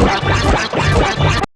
Thank you.